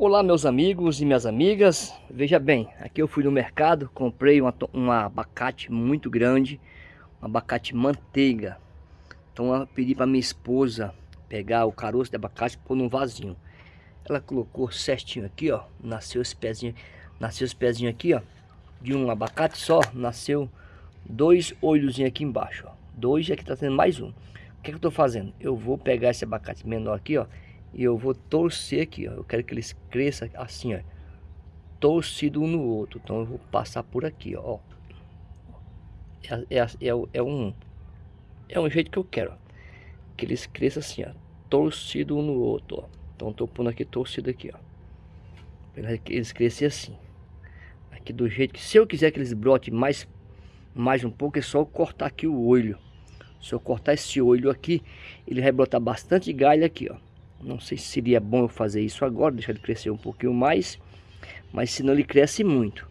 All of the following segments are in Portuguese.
Olá meus amigos e minhas amigas, veja bem, aqui eu fui no mercado, comprei um, um abacate muito grande, um abacate manteiga. Então eu pedi para minha esposa pegar o caroço de abacate e pôr num vasinho. Ela colocou certinho aqui, ó, nasceu esse pezinho, nasceu esse pezinho aqui, ó, de um abacate só, nasceu dois olhozinhos aqui embaixo, ó. Dois e aqui tá tendo mais um. O que, é que eu tô fazendo? Eu vou pegar esse abacate menor aqui, ó, e eu vou torcer aqui, ó. Eu quero que eles cresçam assim, ó. Torcido um no outro. Então eu vou passar por aqui, ó. É, é, é, é um, é um jeito que eu quero, ó. Que eles cresçam assim, ó. Torcido um no outro, ó. Então tô pondo aqui torcido aqui, ó. Que eles cresçam assim. Aqui do jeito que, se eu quiser que eles brotem mais, mais um pouco, é só eu cortar aqui o olho. Se eu cortar esse olho aqui, ele vai brotar bastante galho aqui, ó. Não sei se seria bom eu fazer isso agora, deixar ele crescer um pouquinho mais. Mas senão ele cresce muito.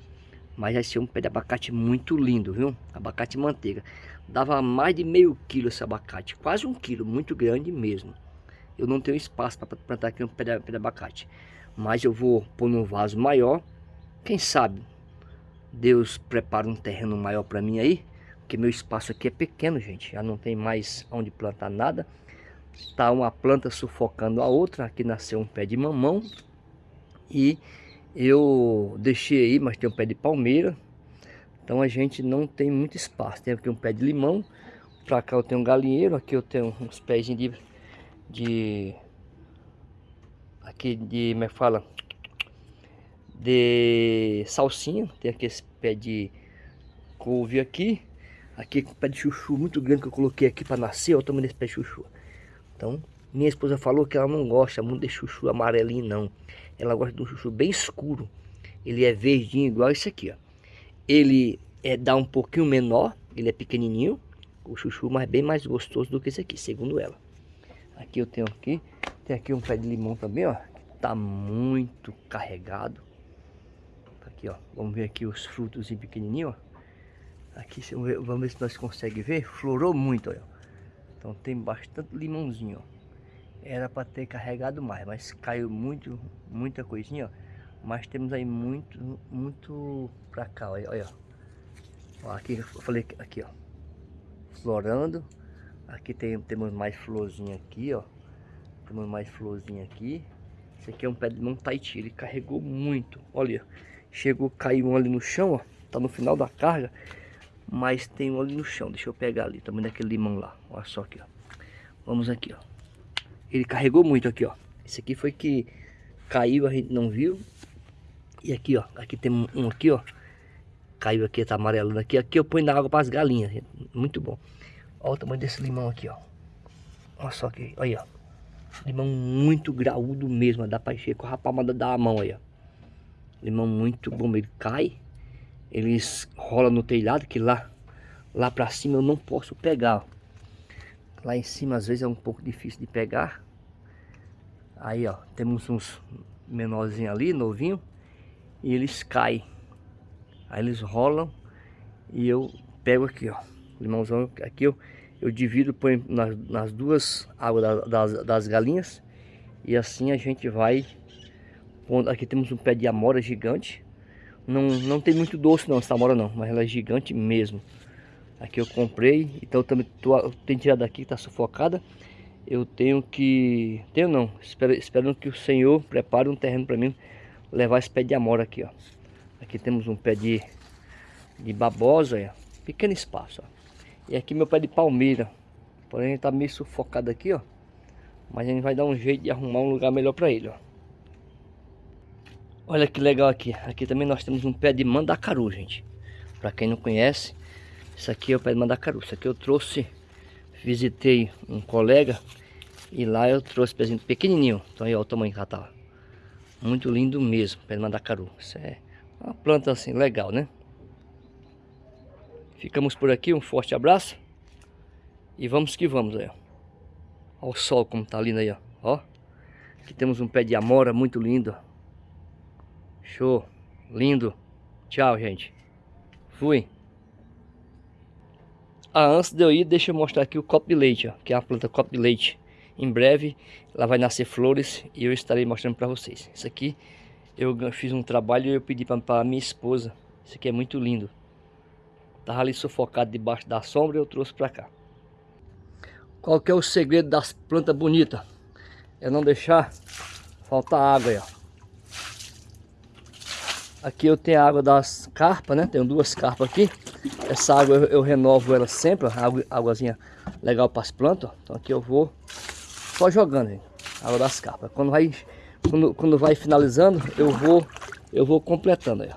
Mas vai ser um pé de abacate muito lindo, viu? Abacate manteiga. Dava mais de meio quilo esse abacate. Quase um quilo, muito grande mesmo. Eu não tenho espaço para plantar aqui um pé de, pé de abacate. Mas eu vou pôr num vaso maior. Quem sabe Deus prepara um terreno maior para mim aí. Porque meu espaço aqui é pequeno, gente. Já não tem mais onde plantar nada. Está uma planta sufocando a outra. Aqui nasceu um pé de mamão. E eu deixei aí, mas tem um pé de palmeira. Então a gente não tem muito espaço. Tem aqui um pé de limão. Para cá eu tenho um galinheiro. Aqui eu tenho uns pés de... de aqui de... como é que fala? De salsinha. Tem aqui esse pé de couve aqui. Aqui um pé de chuchu muito grande que eu coloquei aqui para nascer. Olha o tamanho desse pé de chuchu. Então, minha esposa falou que ela não gosta muito de chuchu amarelinho, não. Ela gosta de um chuchu bem escuro. Ele é verdinho, igual esse aqui, ó. Ele é, dá um pouquinho menor, ele é pequenininho. O chuchu, mas bem mais gostoso do que esse aqui, segundo ela. Aqui eu tenho aqui, tem aqui um pé de limão também, ó. Tá muito carregado. Tá aqui, ó. Vamos ver aqui os frutos pequenininhos, ó. Aqui, vamos ver se nós conseguimos ver. Florou muito, olha. Então tem bastante limãozinho, ó. Era para ter carregado mais, mas caiu muito, muita coisinha, ó. Mas temos aí muito, muito pra cá, olha, olha. Ó, aqui eu falei aqui, ó. Florando. Aqui tem, temos mais florzinha aqui, ó. Temos mais florzinha aqui. Esse aqui é um pé de limão Tahiti, ele carregou muito. Olha, chegou, caiu um ali no chão, ó. Tá no final da carga. Mas tem um ali no chão. Deixa eu pegar ali, também daquele limão lá. Olha só aqui, ó. Vamos aqui, ó. Ele carregou muito aqui, ó. Esse aqui foi que caiu, a gente não viu. E aqui, ó. Aqui tem um aqui, ó. Caiu aqui, tá amarelando aqui. Aqui eu ponho na água para as galinhas. Muito bom. Olha o tamanho desse limão aqui, ó. Olha só aqui. Olha, ó. Limão muito graúdo mesmo. Dá para encher com a palma da mão aí, ó. Limão muito bom. Ele cai eles rolam no telhado que lá lá para cima eu não posso pegar lá em cima às vezes é um pouco difícil de pegar. Aí ó temos uns menorzinhos ali novinho e eles caem. Aí eles rolam e eu pego aqui ó. Limãozão aqui eu, eu divido põe nas, nas duas águas da, das, das galinhas e assim a gente vai aqui temos um pé de amora gigante não, não tem muito doce não, essa amora não, mas ela é gigante mesmo. Aqui eu comprei, então eu também tô, tenho tirado daqui, tá sufocada. Eu tenho que, tenho não, espero, esperando que o Senhor prepare um terreno para mim levar esse pé de amora aqui, ó. Aqui temos um pé de, de babosa, ó. pequeno espaço, ó. E aqui meu pé de palmeira, porém tá meio sufocado aqui, ó. Mas a gente vai dar um jeito de arrumar um lugar melhor para ele, ó. Olha que legal aqui. Aqui também nós temos um pé de mandacaru, gente. Para quem não conhece, isso aqui é o pé de mandacaru. Isso aqui eu trouxe, visitei um colega e lá eu trouxe pezinho pequenininho. Então aí olha o tamanho que ela tá. Muito lindo mesmo, pé de mandacaru. Isso é uma planta assim legal, né? Ficamos por aqui, um forte abraço. E vamos que vamos aí, ó. Olha o sol como tá lindo aí, ó. ó. Aqui temos um pé de amora muito lindo, ó. Show. Lindo. Tchau, gente. Fui. Ah, antes de eu ir, deixa eu mostrar aqui o copo de leite, ó. Que é a planta copo de leite. em breve ela vai nascer flores e eu estarei mostrando para vocês. Isso aqui eu fiz um trabalho e eu pedi para minha esposa. Isso aqui é muito lindo. Tava ali sufocado debaixo da sombra e eu trouxe para cá. Qual que é o segredo das plantas bonitas? É não deixar faltar água aí, ó. Aqui eu tenho a água das carpas, né? Tenho duas carpas aqui. Essa água eu, eu renovo ela sempre, água, águazinha legal para as plantas. Então aqui eu vou só jogando, gente. Água das carpas. Quando vai, quando, quando vai finalizando, eu vou, eu vou completando aí.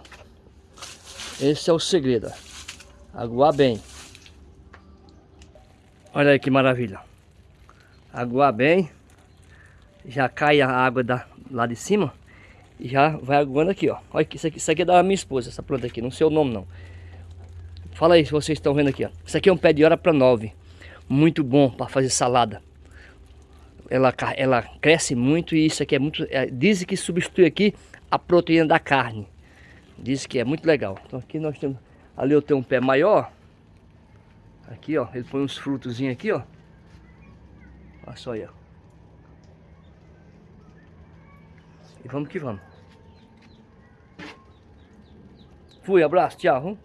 Esse é o segredo, ó. Aguar bem. Olha aí que maravilha. Aguar bem. Já cai a água da, lá de cima. Já vai aguando aqui, ó. Olha, isso aqui, isso aqui é da minha esposa, essa planta aqui. Não sei o nome, não. Fala aí se vocês estão vendo aqui, ó. Isso aqui é um pé de hora para nove. Muito bom para fazer salada. Ela, ela cresce muito e isso aqui é muito... É, dizem que substitui aqui a proteína da carne. Diz que é muito legal. Então aqui nós temos... Ali eu tenho um pé maior. Aqui, ó. Ele põe uns frutos aqui, ó. Olha só aí, ó. E vamos que vamos. Fui, abraço, tchau.